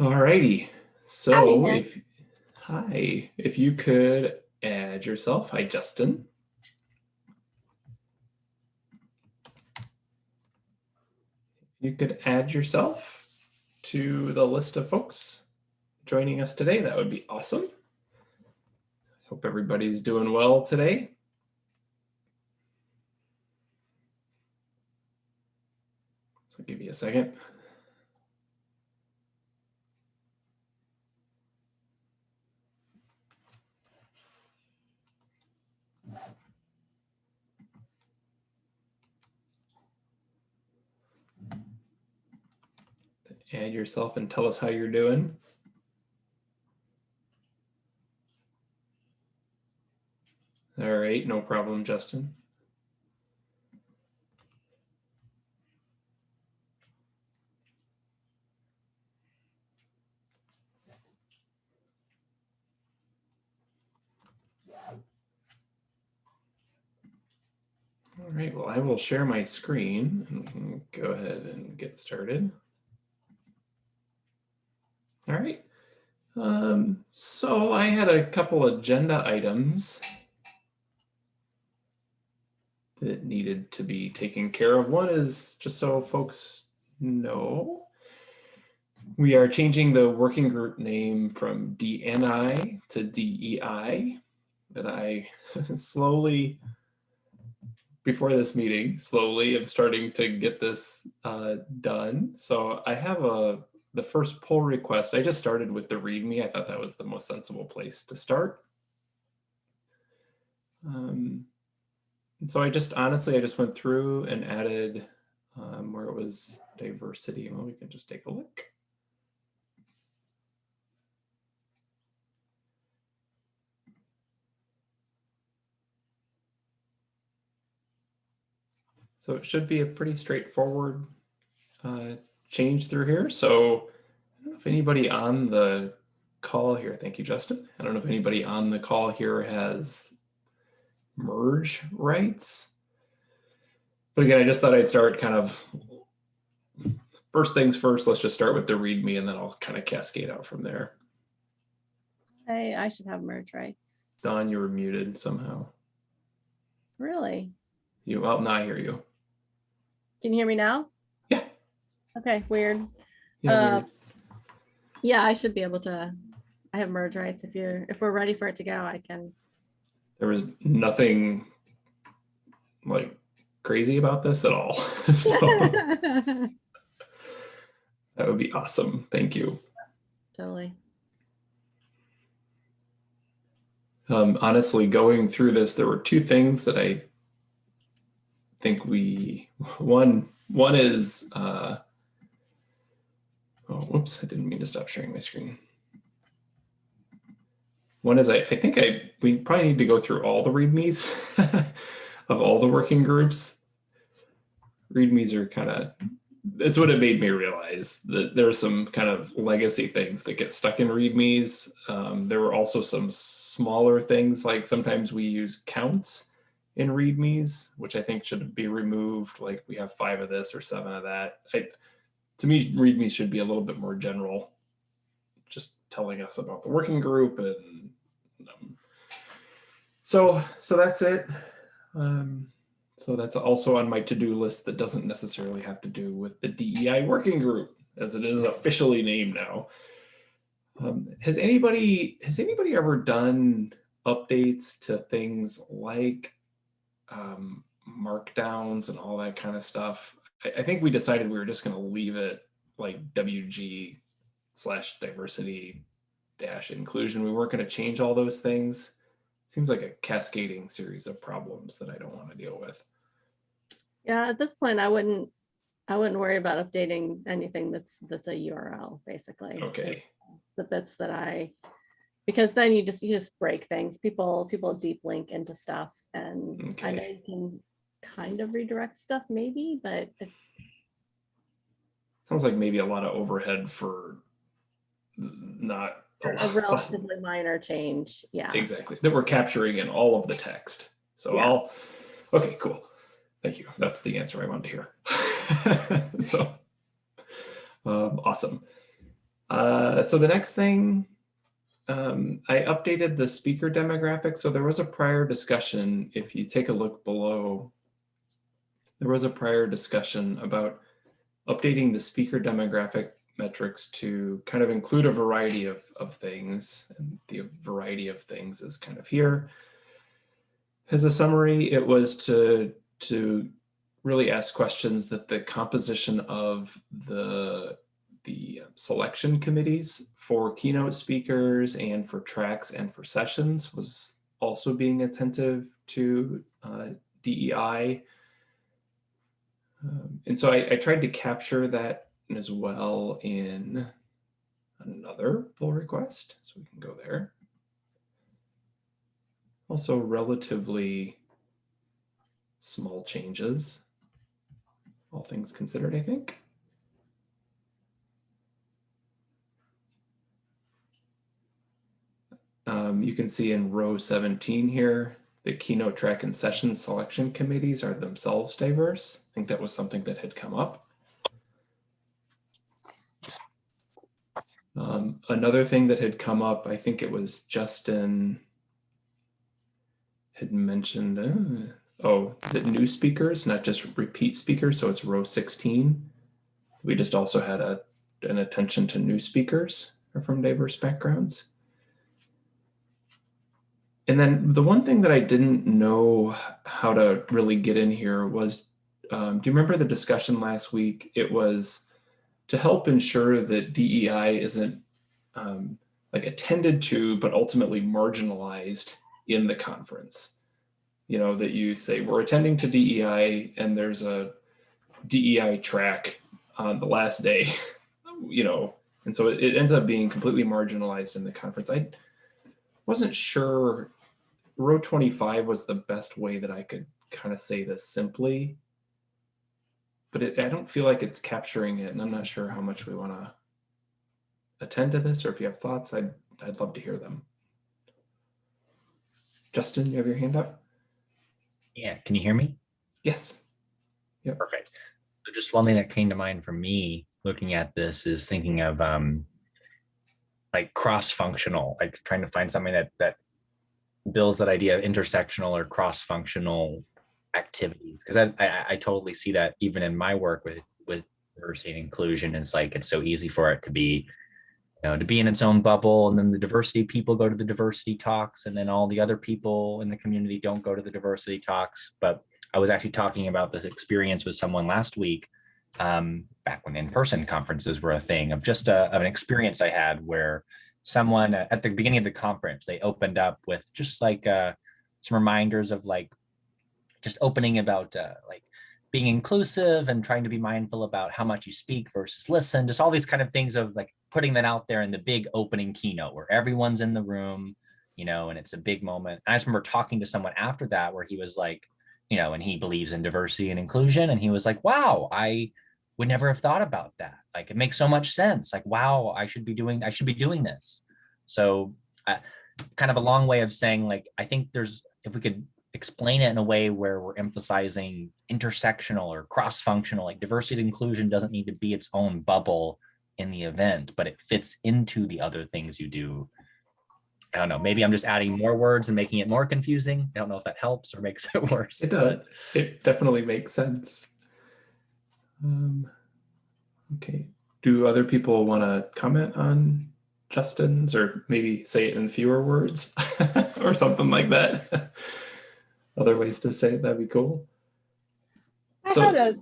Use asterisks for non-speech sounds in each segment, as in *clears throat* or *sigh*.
All righty. So Hi, if hi, if you could add yourself. Hi, Justin. You could add yourself to the list of folks joining us today. That would be awesome. Hope everybody's doing well today. So give you a second. Add yourself and tell us how you're doing. All right, no problem, Justin. All right, well, I will share my screen and we can go ahead and get started. All right. Um, so I had a couple agenda items that needed to be taken care of. One is just so folks know, we are changing the working group name from DNI to DEI. And I *laughs* slowly, before this meeting, slowly I'm starting to get this uh, done. So I have a the first pull request, I just started with the README. I thought that was the most sensible place to start. Um, and so I just, honestly, I just went through and added um, where it was diversity. Well, we can just take a look. So it should be a pretty straightforward uh, change through here. So don't know if anybody on the call here, thank you, Justin. I don't know if anybody on the call here has merge rights. But again, I just thought I'd start kind of first things first, let's just start with the README and then I'll kind of cascade out from there. I, I should have merge rights. Don, you were muted somehow. Really? You, well, now I hear you. Can you hear me now? Yeah. Okay, weird. Yeah, Uh, weird. Yeah, I should be able to, I have merge rights. If you're, if we're ready for it to go, I can. there was nothing like crazy about this at all. *laughs* so *laughs* that would be awesome. Thank you. Totally. Um, honestly, going through this, there were two things that I think we, one, one is, uh, oh, whoops, I didn't mean to stop sharing my screen. One is I, I think I, we probably need to go through all the readmes *laughs* of all the working groups. Readmes are kind of, it's what it made me realize that there are some kind of legacy things that get stuck in readmes. Um, there were also some smaller things, like sometimes we use counts in readmes, which I think should be removed. Like we have five of this or seven of that. I, to me, readmes should be a little bit more general, just telling us about the working group and um, so so that's it. Um, so that's also on my to-do list that doesn't necessarily have to do with the DEI working group as it is officially named now. Um, has anybody has anybody ever done updates to things like um, markdowns and all that kind of stuff? I, I think we decided we were just going to leave it like WG slash diversity dash inclusion. We weren't going to change all those things. Seems like a cascading series of problems that I don't want to deal with. Yeah, at this point, I wouldn't, I wouldn't worry about updating anything that's, that's a URL, basically. Okay. The bits that I, because then you just, you just break things. People, people deep link into stuff and I know you can kind of redirect stuff maybe, but Sounds like maybe a lot of overhead for not a a relatively minor change. Yeah. exactly that we're capturing in all of the text. So Yeah. I'll okay, cool. Thank you. That's the answer I wanted to hear. *laughs* so um, awesome. Uh, so the next thing, um, I updated the speaker demographic. So there was a prior discussion. If you take a look below, there was a prior discussion about updating the speaker demographic metrics to kind of include a variety of, of things. And the variety of things is kind of here. As a summary, it was to, to really ask questions that the composition of the, the selection committees for keynote speakers and for tracks and for sessions was also being attentive to uh, DEI. Um, and so I, I tried to capture that as well in another pull request. So we can go there. Also relatively small changes, all things considered, I think. Um, you can see in row 17 here, the keynote track and session selection committees are themselves diverse. I think that was something that had come up. Um, another thing that had come up, I think it was Justin had mentioned, uh, oh, the new speakers, not just repeat speakers. So it's row 16. We just also had a, an attention to new speakers from diverse backgrounds. And then the one thing that I didn't know how to really get in here was, um, do you remember the discussion last week? It was to help ensure that DEI isn't um, like attended to, but ultimately marginalized in the conference. You know, that you say we're attending to DEI and there's a DEI track on the last day, *laughs* you know, and so it, it ends up being completely marginalized in the conference. I wasn't sure row 25 was the best way that I could kind of say this simply, but it, I don't feel like it's capturing it and I'm not sure how much we want to attend to this or if you have thoughts, I'd, I'd love to hear them. Justin, you have your hand up? Yeah, can you hear me? Yes. Yep. Perfect. So just one thing that came to mind for me looking at this is thinking of um, like cross-functional, like trying to find something that that builds that idea of intersectional or cross-functional activities. Because I, I, I totally see that even in my work with with diversity and inclusion. It's like it's so easy for it to be you know, to be in its own bubble and then the diversity people go to the diversity talks and then all the other people in the community don't go to the diversity talks. But I was actually talking about this experience with someone last week um, back when in-person conferences were a thing of just a, of an experience I had where someone at the beginning of the conference, they opened up with just like uh, some reminders of like, just opening about uh, like being inclusive and trying to be mindful about how much you speak versus listen, just all these kind of things of like putting that out there in the big opening keynote where everyone's in the room, you know, and it's a big moment. I just remember talking to someone after that where he was like, you know, and he believes in diversity and inclusion. And he was like, wow, I would never have thought about that. Like, it makes so much sense. Like, wow, I should be doing, I should be doing this. So uh, kind of a long way of saying like, I think there's, if we could explain it in a way where we're emphasizing intersectional or cross-functional, like diversity and inclusion doesn't need to be its own bubble in the event, but it fits into the other things you do. I don't know, maybe I'm just adding more words and making it more confusing. I don't know if that helps or makes *laughs* it worse. It does. It definitely makes sense. Um, okay. Do other people want to comment on Justin's or maybe say it in fewer words *laughs* or something like that? *laughs* Other ways to say it, that'd be cool. I So- had a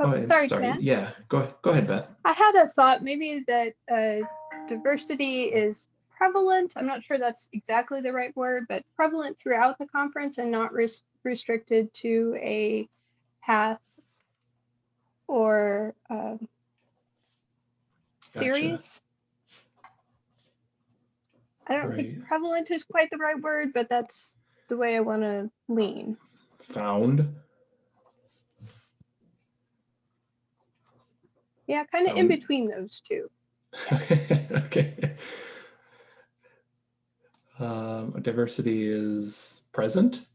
Oh, Oh, I'm sorry, sorry. Ken. Yeah, go go ahead, Beth. I had a thought maybe that uh, diversity is prevalent. I'm not sure that's exactly the right word, but prevalent throughout the conference and not res- restricted to a path or um, Gotcha. series. I don't Right. think prevalent is quite the right word, but that's the way I want to lean. Found. Yeah, kind of in between those two. *laughs* okay. Um, diversity is present.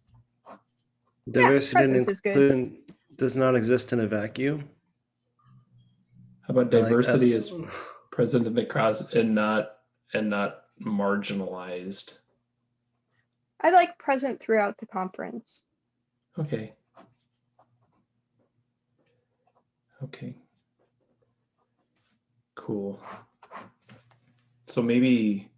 Diversity and present is good. inclusion does not exist in a vacuum. How about I like that. diversity is present in the cross and not and not marginalized. I like present throughout the conference. Okay. Okay. Cool. So maybe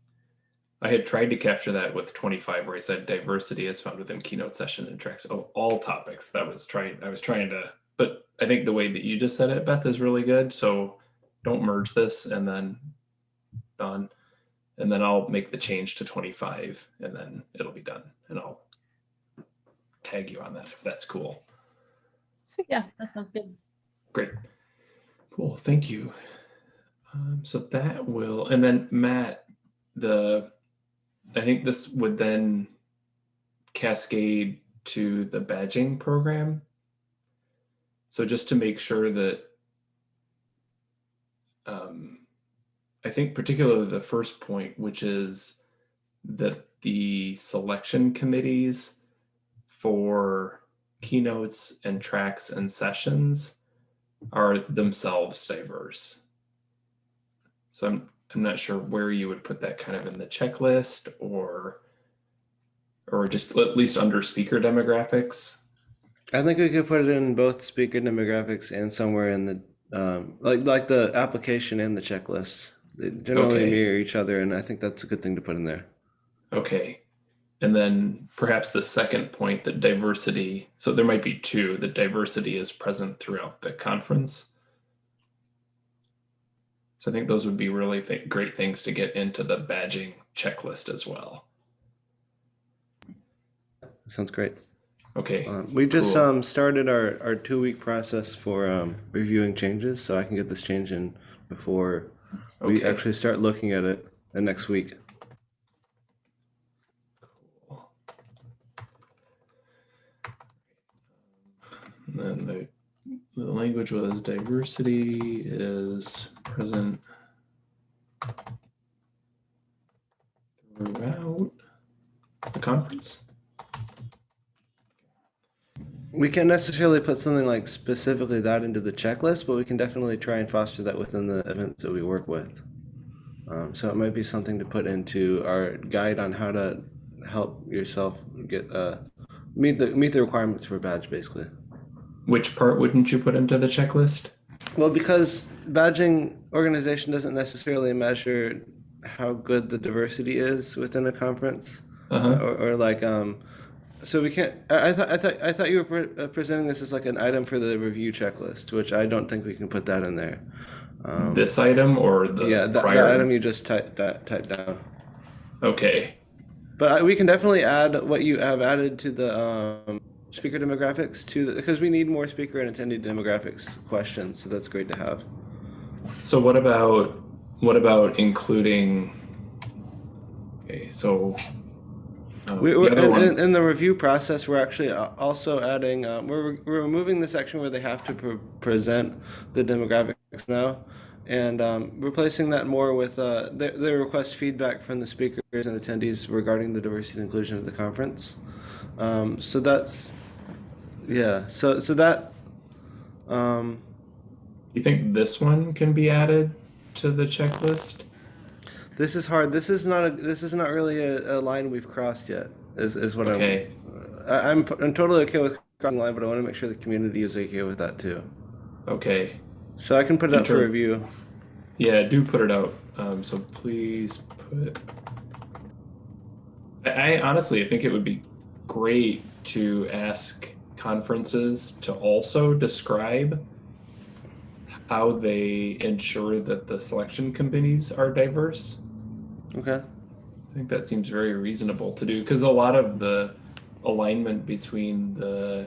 I had tried to capture that with 25 where I said diversity is found within keynote session and tracks oh, all topics. That was trying I was trying to but I think the way that you just said it Beth is really good. So don't merge this and then done. And then I'll make the change to 25 and then it'll be done and I'll tag you on that if that's cool. Yeah, that sounds good. Great. Cool. Thank you. Um, so that will, and then Matt, the, I think this would then cascade to the badging program. So just to make sure that, um, I think particularly the first point, which is that the selection committees for keynotes and tracks and sessions are themselves diverse. So I'm I'm not sure where you would put that kind of in the checklist or or just at least under speaker demographics. I think we could put it in both speaker demographics and somewhere in the um, like like the application and the checklist. They generally Okay. mirror each other, and I think that's a good thing to put in there. Okay. And then perhaps the second point that diversity, so there might be two, that diversity is present throughout the conference. So I think those would be really th- great things to get into the badging checklist as well. Sounds great. Okay. Um, we just Cool. um, started our, our two week process for um, reviewing changes, so I can get this change in before we actually start looking at it uh, next week. Cool. And then the, the language was diversity is present throughout the conference. We can't necessarily put something like specifically that into the checklist, but we can definitely try and foster that within the events that we work with. Um, so it might be something to put into our guide on how to help yourself get uh, meet the meet the requirements for a badge, basically. Which part wouldn't you put into the checklist? Well, because badging organization doesn't necessarily measure how good the diversity is within a conference, Uh-huh. or, or like um, so we can't. I, I thought I thought I thought you were pre- uh, presenting this as like an item for the review checklist, which I don't think we can put that in there. Um, This item or the yeah, that, prior? that item you just typed that typed down. Okay. But I, we can definitely add what you have added to the um, speaker demographics to because we need more speaker and attendee demographics questions. So that's great to have. So what about what about including? Okay, so uh, We, we're, in, in, in the review process, we're actually also adding, um, we're, we're removing the section where they have to pre- present the demographics now and um, replacing that more with uh, they, they request feedback from the speakers and attendees regarding the diversity and inclusion of the conference. Um, so that's, yeah, so, so that, um, you think this one can be added to the checklist? This is hard. This is not a, this is not really a, a line we've crossed yet. Is, is what Okay. I'm. I- I'm I'm totally okay with crossing the line, but I want to make sure the community is okay with that too. Okay. So I can put it up for review. Yeah, do put it out. Um, so please put. I, I honestly think it would be great to ask conferences to also describe how they ensure that the selection committees are diverse. Okay. I think that seems very reasonable to do because a lot of the alignment between the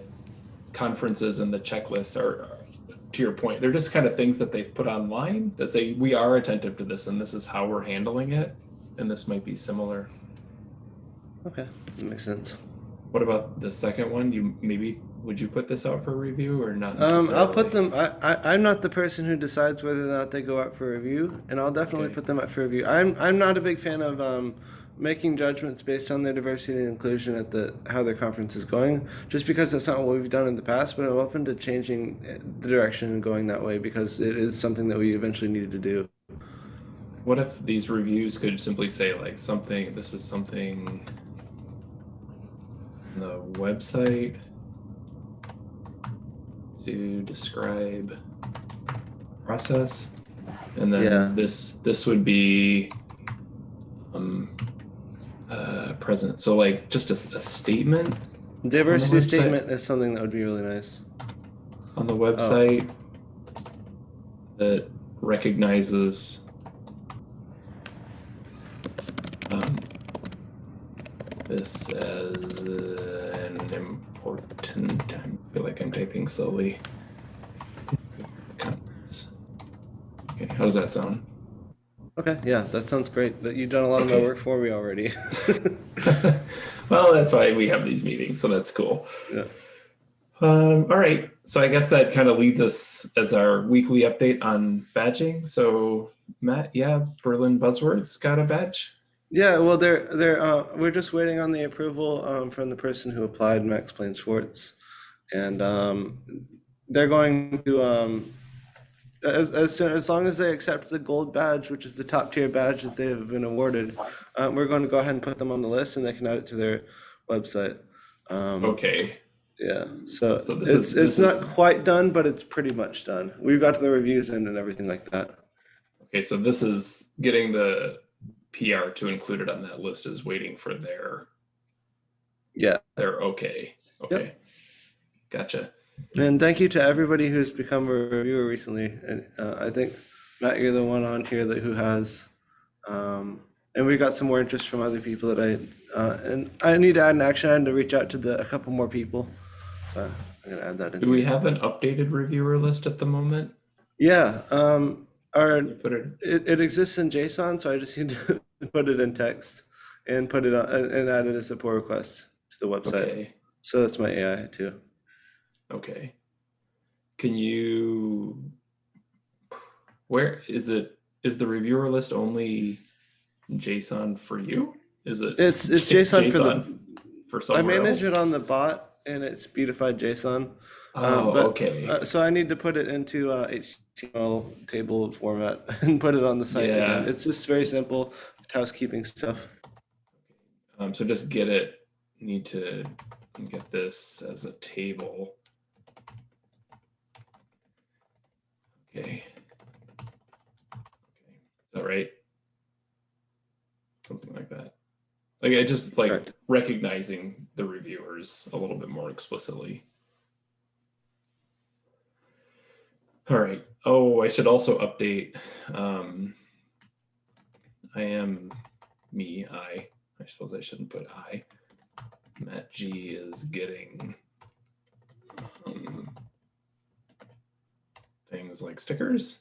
conferences and the checklists are, to your point, they're just kind of things that they've put online that say we are attentive to this and this is how we're handling it, and this might be similar. Okay. That makes sense. What about the second one? You maybe would you put this out for review or not? Um, i'll put them I, I i'm not the person who decides whether or not they go out for review, and I'll definitely Okay. put them up for review. I'm I'm not a big fan of um, making judgments based on their diversity and inclusion at the how their conference is going, just because that's not what we've done in the past. But I'm open to changing uh, the direction and going that way because it is something that we eventually needed to do. what if these reviews could simply say like something, this is something on the website to describe process? And then Yeah. this, this would be um, uh, present. So like just a statement Diversity statement is something that would be really nice. on the website that recognizes um, this as uh, an important. Like I'm typing slowly. Okay, how does that sound? Okay, yeah, that sounds great. That you've done a lot of my work for me already. *laughs* *laughs* well, that's why we have these meetings, so that's cool. Yeah. Um, all right, so I guess that kind of leads us as our weekly update on badging. So Matt, yeah, Berlin Buzzwords got a badge. Yeah, well, they're they're uh, we're just waiting on the approval um, from the person who applied, Max Plain Schwartz, and um, they're going to um, as as soon as long as they accept the gold badge, which is the top tier badge that they have been awarded, uh, we're going to go ahead and put them on the list, and they can add it to their website. Um, Okay, Yeah, so, So this it's is- it's not is- quite done, but it's pretty much done. We've got the reviews in and everything like that. okay, so this is getting the PR to include it on that list is waiting for their Yeah. their okay. Okay, gotcha. And thank you to everybody who's become a reviewer recently. And uh, I think Matt, you're the one on here that who has, um, and we got some more interest from other people that I, uh, and I need to add an action item to reach out to the a couple more people. So I'm gonna add that in. Do we have an updated reviewer list at the moment? Yeah, um, our Put it it, it exists in JSON, so I just *laughs* need to put it in text and put it on and, add it as a pull request to the website. okay. So that's my AI too. Okay. Can you, where is it, is the reviewer list only JSON for you? Is it? It's it's J- JSON for the JSON For I manage else? it on the bot and it's beautified JSON. Oh, but, okay. Uh, so I need to put it into uh, HTML table format *laughs* and put it on the site again. Yeah. It's just very simple housekeeping stuff. Um, so just get it, need to get this as a table. Okay. Okay, is that right? Something like that. Like I just like Correct. recognizing the reviewers a little bit more explicitly. All right. Oh, I should also update. Um, I am me, I. I suppose I shouldn't put I. Matt G is getting um, things like stickers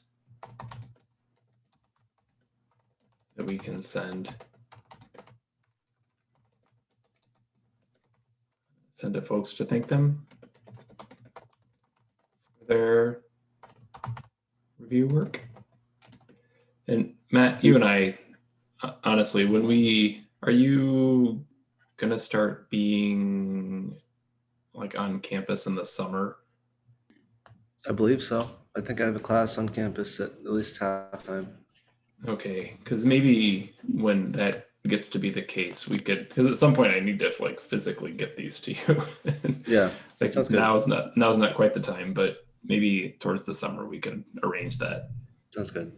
that we can send. Send to folks to thank them for their review work. And Matt, you and I, uh, honestly, when we are you gonna start being like on campus in the summer? I believe so. I think I have a class on campus at at least half time. Okay, because maybe when that gets to be the case, we could because at some point I need to like physically get these to you. *laughs* Yeah, like sounds good. now is not now is not quite the time, but maybe towards the summer we could arrange that. sounds good.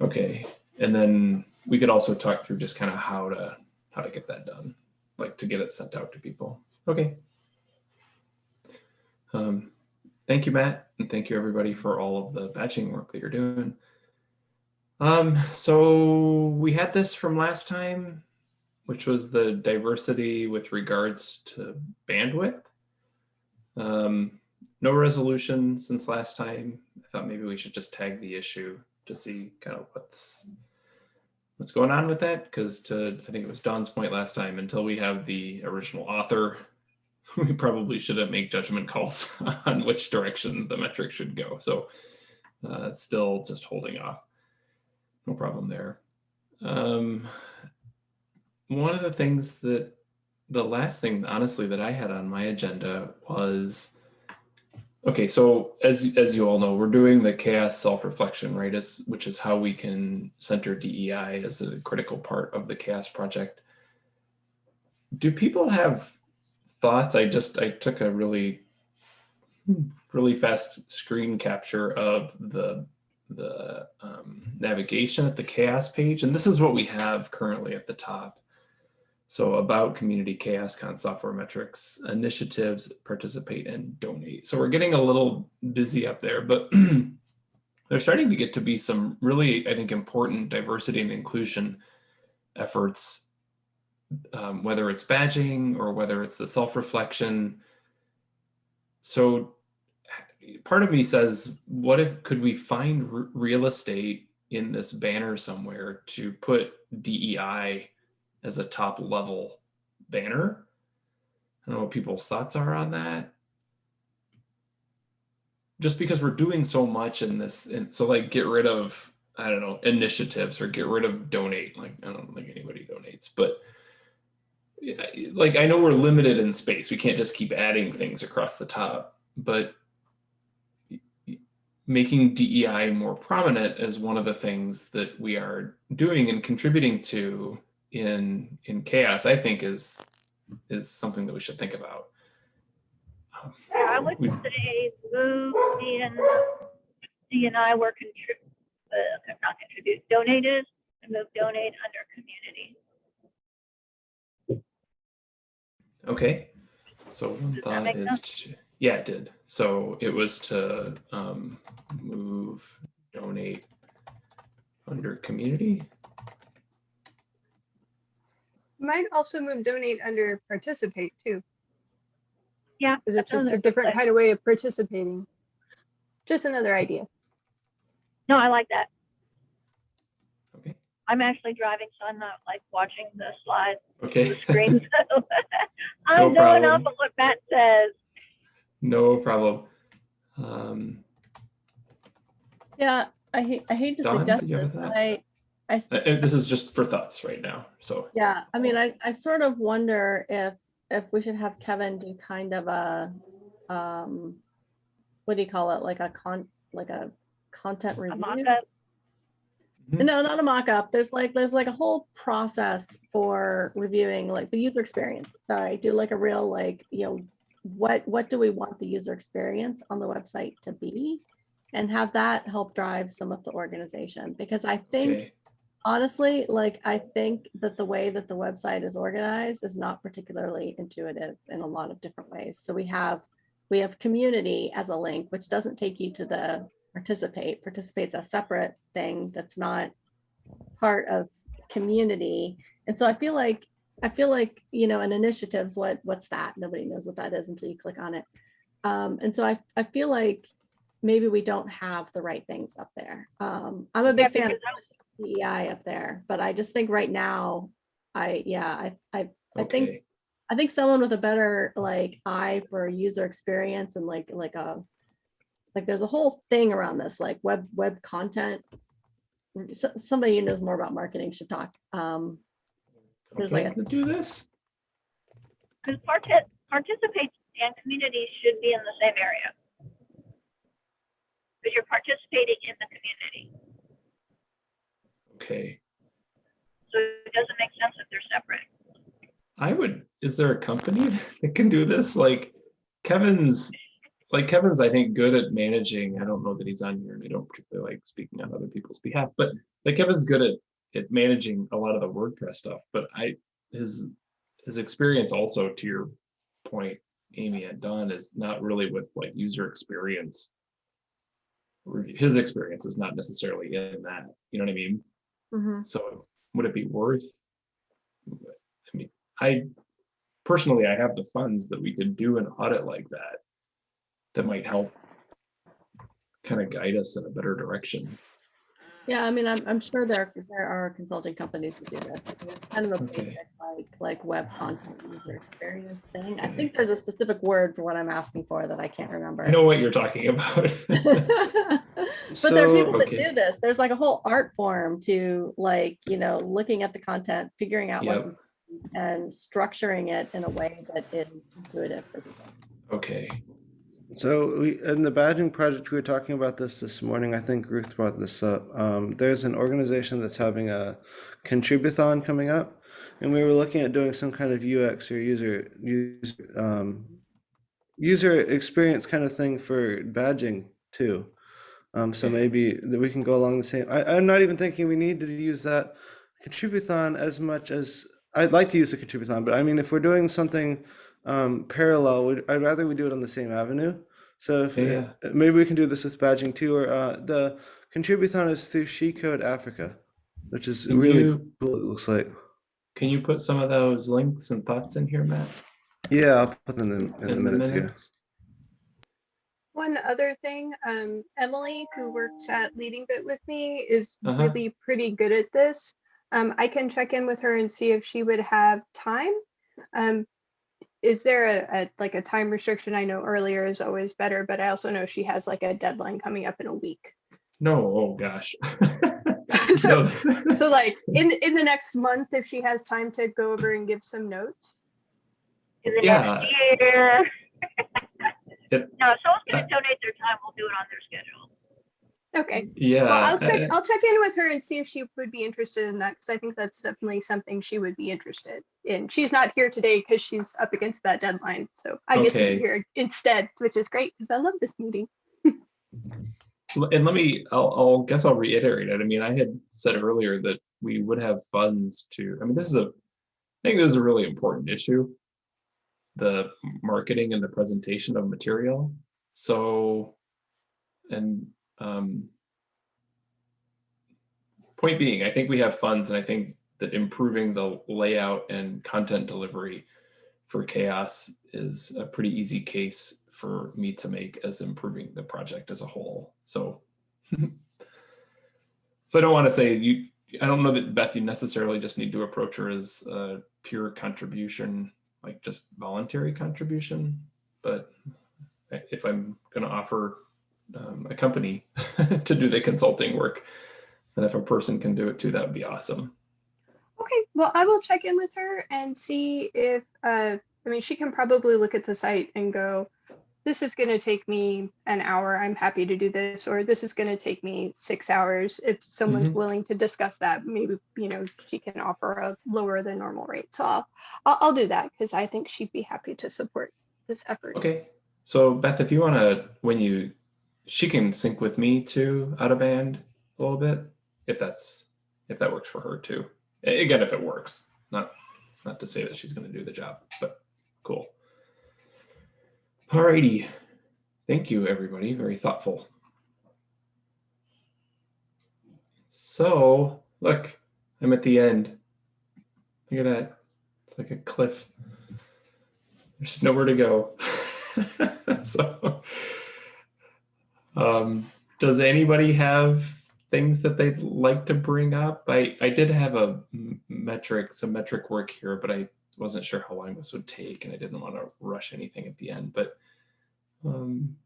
Okay, and then we could also talk through just kind of how to how to get that done, like to get it sent out to people. Okay. Um, thank you, Matt, and thank you everybody for all of the badging work that you're doing. Um, so we had this from last time, which was the diversity with regards to bandwidth. Um, no resolution since last time. I thought maybe we should just tag the issue to see kind of what's what's going on with that. Because to I think it was Don's point last time, until we have the original author, *laughs* we probably shouldn't make judgment calls *laughs* on which direction the metric should go. So uh, still just holding off. No problem there. Um, one of the things that the last thing honestly that I had on my agenda was Okay, so as as you all know, we're doing the CHAOSS self-reflection, right? As which is how we can center DEI as a critical part of the CHAOSS project. Do people have thoughts? I just I took a really really fast screen capture of the the um, navigation at the CHAOSS page, and this is what we have currently at the top. So about community CHAOSScon software metrics, initiatives, participate and donate. So we're getting a little busy up there, but *clears throat* they're starting to get to be some really, I think, important diversity and inclusion efforts, um, whether it's badging or whether it's the self-reflection. So part of me says, what if could we find real estate in this banner somewhere to put DEI as a top level banner. I don't know what people's thoughts are on that. Just because we're doing so much in this, and so like get rid of, I don't know, initiatives or get rid of donate. Like I don't think anybody donates, but like I know we're limited in space. We can't just keep adding things across the top, but making DEI more prominent is one of the things that we are doing and contributing to in in CHAOSS i think is is something that we should think about um, Yeah, I would we- say move D and D and I were contrib, uh, not contribute, donated, and move donate under community. okay so one Does thought is to, yeah it did so it was to um move donate under community Might also move donate under participate too. Yeah, Is it just a different place. kind of way of participating? Just another idea. No, I like that. okay I'm actually driving, so I'm not like watching the slide, okay the screen. So *laughs* *laughs* I'm going off of what Matt says. No problem um Yeah, I hate, I hate to Dawn, suggest do you this. thought? I, I, s- uh, uh, this is just for thoughts right now so yeah, I mean, I, I sort of wonder if, if we should have Kevin do kind of a, um, what do you call it? Like a con, like a content review? mock-up. Mhm. No, not a mock-up. There's like, there's like a whole process for reviewing like the user experience. Sorry, do like a real like, you know, what, what do we want the user experience on the website to be? And have that help drive some of the organization, because I think okay honestly, like, I think that the way that the website is organized is not particularly intuitive in a lot of different ways. So we have, we have community as a link, which doesn't take you to the participate. Participate's a separate thing that's not part of community. And so I feel like, I feel like, you know, an initiatives, what, what's that? Nobody knows what that is until you click on it. Um, and so I, I feel like maybe we don't have the right things up there. Um, I'm a Yeah, big fan of because DEI up there, but I just think right now, I, yeah, I, I, I think, I think someone with a better like eye for user experience and like, like a, like there's a whole thing around this, like web, web content. S- Somebody who knows more about marketing should talk. Um, there's like companies that do this Because partic- participate and community should be in the same area. Because you're participating in the community. okay So it doesn't make sense if they're separate. I would, is there a company *laughs* that can do this? Like Kevin's, like Kevin's, I think, good at managing. I don't know that he's on here and I don't particularly like speaking on other people's behalf, but like Kevin's good at, at managing a lot of the WordPress stuff. But I, his, his experience also to your point, Amy and Don, is not really with like user experience. His experience is not necessarily in that, you know what I mean? mhm. So would it be worth? I mean, I personally, I have the funds that we could do an audit like that. That might help kind of guide us in a better direction. Yeah, I mean, I'm, I'm sure there, there are consulting companies that do this. It's kind of a Okay. basic, like, like web content user experience thing. I think there's a specific word for what I'm asking for that I can't remember. I know what you're talking about. *laughs* But there are people that do this. There's like a whole art form to like, you know, looking at the content, figuring out what's Yep. important, and structuring it in a way that is intuitive for people. Okay, So we, in the badging project, we were talking about this this morning. I think Ruth brought this up. Um, there's an organization that's having a contributhon coming up, and we were looking at doing some kind of UX or user user um, user experience kind of thing for badging too. Um, so maybe that we can go along the same. I, I'm not even thinking we need to use that contributhon as much as I'd like to use the contributhon, but I mean, if we're doing something um, parallel, we'd, I'd rather we do it on the same avenue. So if Yeah. uh, maybe we can do this with badging too, or uh, the contributhon is through She Code Africa, which is Can really you- cool. It looks like. Can you put some of those links and thoughts in here, Matt? Yeah, I'll put them in, in the minutes. Yeah. One other thing, um, Emily, who works at Leading Bit with me, is Uh-huh. really pretty good at this. Um, I can check in with her and see if she would have time. Um, is there a, a like a time restriction? I know earlier is always better, but I also know she has like a deadline coming up in a week. No, oh gosh. *laughs* *laughs* So, No. so like in in the next month, if she has time to go over and give some notes. In the Yeah. next. It- *laughs* No, if someone's gonna uh, donate their time, we'll do it on their schedule. Okay. yeah. Well, I'll check. uh, I'll check in with her and see if she would be interested in that because I think that's definitely something she would be interested in. She's not here today because she's up against that deadline, so I get to be here instead, which is great because I love this meeting. *laughs* And let me, I'll, I'll guess I'll reiterate it. I mean, I had said earlier that we would have funds to, I mean, this is a, I think this is a really important issue. The marketing and the presentation of material. So, and, um, point being, I think we have funds and I think that improving the layout and content delivery for CHAOSS is a pretty easy case for me to make as improving the project as a whole. So, *laughs* so I don't want to say you. I don't know that Beth, you necessarily just need to approach her as a pure contribution, like just voluntary contribution. But if I'm going to offer um, a company *laughs* to do the consulting work, And if a person can do it too, that would be awesome. Okay, well, I will check in with her and see if, uh, I mean, she can probably look at the site and go, this is going to take me an hour. I'm happy to do this, or this is going to take me six hours. If someone's Mhm. willing to discuss that, maybe, you know, she can offer a lower than normal rate. So I'll, I'll, I'll do that because I think she'd be happy to support this effort. Okay. So Beth, if you want to, when you, she can sync with me too, out of band a little bit, if that's, if that works for her too. Again, if it works, not, not to say that she's going to do the job, but cool. Alrighty. Thank you, everybody. Very thoughtful. So look, I'm at the end. Look at that. It's like a cliff. There's nowhere to go. *laughs* so, um, does anybody have things that they'd like to bring up? I, I did have a metric, some metric work here, but I wasn't sure how long this would take and I didn't want to rush anything at the end. But um,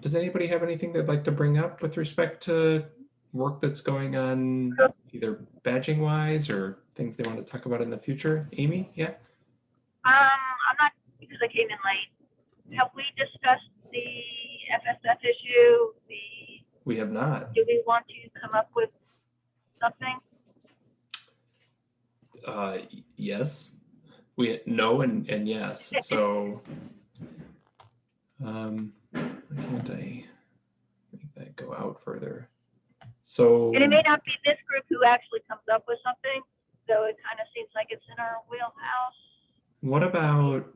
does anybody have anything they'd like to bring up with respect to work that's going on either badging wise or things they want to talk about in the future? Amy, yeah? Um, I'm not, because I came in late. Have we discussed the FSF issue? The, We have not. do we want to come up with something? Uh, yes, we no and and yes. So, um, why can't I make that go out further? So, And it may not be this group who actually comes up with something, so it kind of seems like it's in our wheelhouse. what about?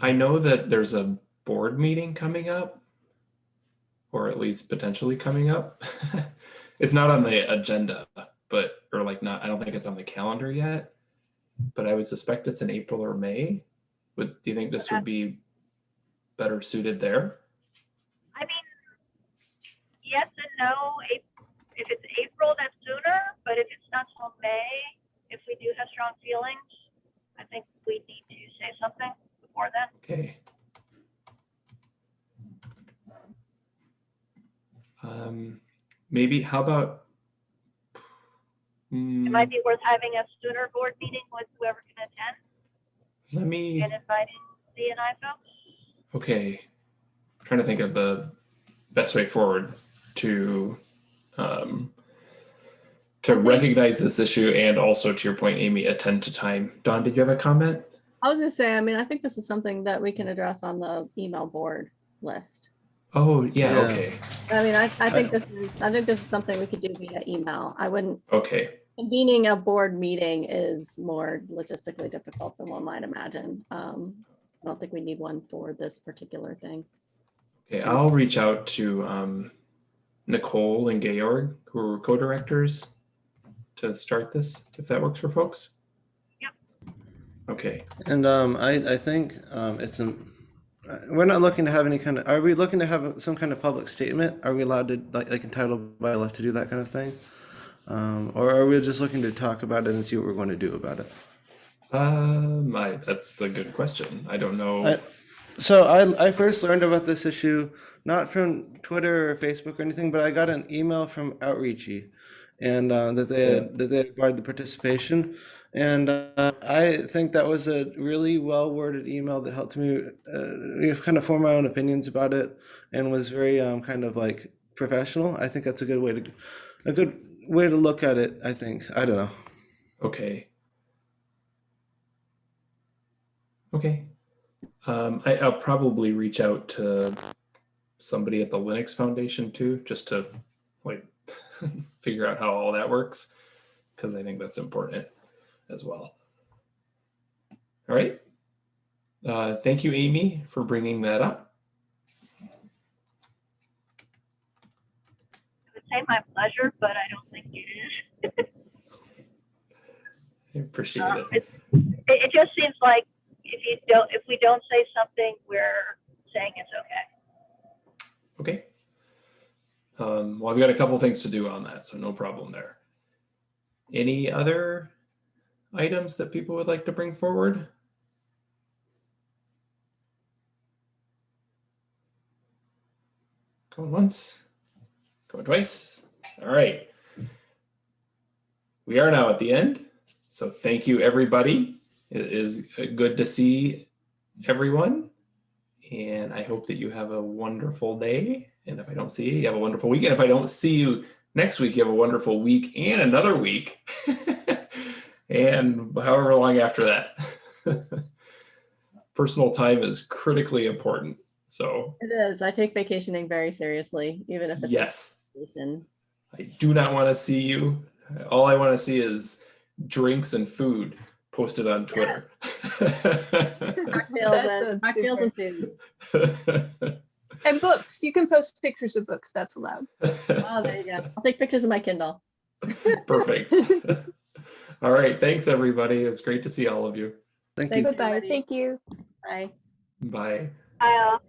I know that there's a board meeting coming up, or at least potentially coming up. *laughs* it's not on the agenda, but or like not. I don't think it's on the calendar yet. But I would suspect it's in April or May. Would do you think this would be better suited there? I mean, yes and no. If it's April, that's sooner, but if it's not till May, if we do have strong feelings, I think we need to say something before then. Okay. Um, maybe, how about? It Hmm, might be worth having a sooner board meeting with whoever can attend let me, and inviting the and I folks. okay. trying to think of the best way forward to um, to recognize this issue and also to your point, Amy, attend to time. Don, did you have a comment? I was gonna say, I mean, I think this is something that we can address on the email board list. Oh, yeah, Yeah. okay. I mean, I, I think this is, I think this is something we could do via email. I wouldn't, Okay. convening a board meeting is more logistically difficult than one might imagine. Um, I don't think we need one for this particular thing. Okay, I'll reach out to um, Nicole and Georg, who are co-directors, to start this, if that works for folks. Yep. Okay, And um, I, I think um, it's an, we're not looking to have any kind of, are we looking to have some kind of public statement? Are we allowed to, like, like entitled by law to do that kind of thing? Um, or are we just looking to talk about it and see what we're going to do about it? um, I, that's a good question. I don't know. I- So I, I first learned about this issue not from Twitter or Facebook or anything, but I got an email from Outreachy, and uh, that they had, that they had barred the participation, and uh, I think that was a really well worded email that helped me uh, kind of form my own opinions about it, and was very um, kind of like professional. I think that's a good way to a good way to look at it. I think I don't know. Okay. Okay. Um, I, I'll probably reach out to somebody at the Linux Foundation too, just to like *laughs* figure out how all that works, because I think that's important as well. All right. Uh, thank you, Amy, for bringing that up. I would say my pleasure, but I don't think it is. I appreciate Um, it. It, it just seems like if you don't, if we don't say something, we're saying it's okay. Okay. Um, well, I've got a couple things to do on that, so no problem there. Any other items that people would like to bring forward? Going once, going twice. All right. We are now at the end. So thank you, everybody. It is good to see everyone. And I hope that you have a wonderful day. And if I don't see you, you have a wonderful weekend. If I don't see you next week, you have a wonderful week and another week. *laughs* and however long after that. *laughs* Personal time is critically important. So, It is. I take vacationing very seriously, even if it's. yes, vacation. I do not want to see you. All I want to see is drinks and food posted on Twitter. *laughs* Cocktails and, cocktails and food. *laughs* And books, you can post pictures of books, that's allowed. Oh, there you go. I'll take pictures of my Kindle. Perfect. All right. Thanks, everybody. It's great to see all of you. Thank you. Thanks. Bye-bye, thank you. Bye. Bye. I'll.